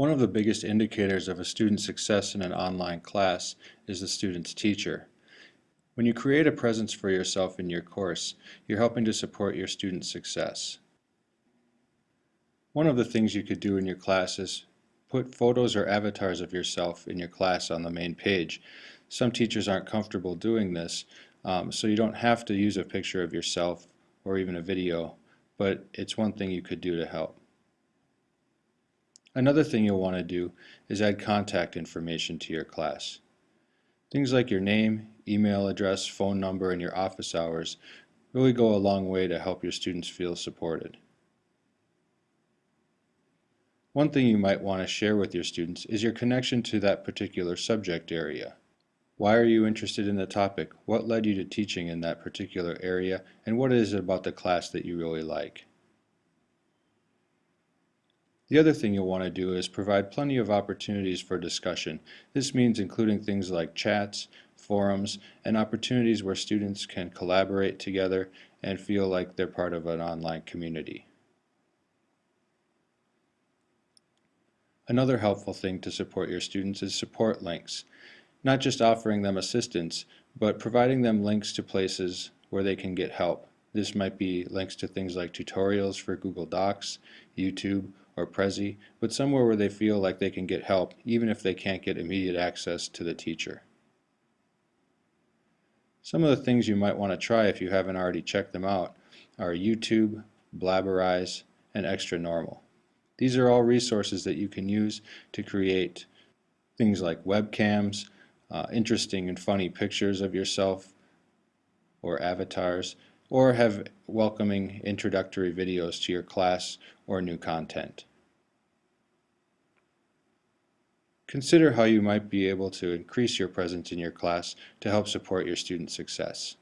One of the biggest indicators of a student's success in an online class is the student's teacher. When you create a presence for yourself in your course, you're helping to support your student's success. One of the things you could do in your class is put photos or avatars of yourself in your class on the main page. Some teachers aren't comfortable doing this, um, so you don't have to use a picture of yourself or even a video, but it's one thing you could do to help. Another thing you'll want to do is add contact information to your class. Things like your name, email address, phone number, and your office hours really go a long way to help your students feel supported. One thing you might want to share with your students is your connection to that particular subject area. Why are you interested in the topic? What led you to teaching in that particular area? And what is it about the class that you really like? The other thing you'll want to do is provide plenty of opportunities for discussion. This means including things like chats, forums, and opportunities where students can collaborate together and feel like they're part of an online community. Another helpful thing to support your students is support links. Not just offering them assistance, but providing them links to places where they can get help. This might be links to things like tutorials for Google Docs, YouTube, or Prezi, but somewhere where they feel like they can get help even if they can't get immediate access to the teacher. Some of the things you might want to try if you haven't already checked them out are YouTube, Blabberize, and Xtranormal. These are all resources that you can use to create things like webcams, uh, interesting and funny pictures of yourself or avatars, or have welcoming introductory videos to your class or new content. Consider how you might be able to increase your presence in your class to help support your student success.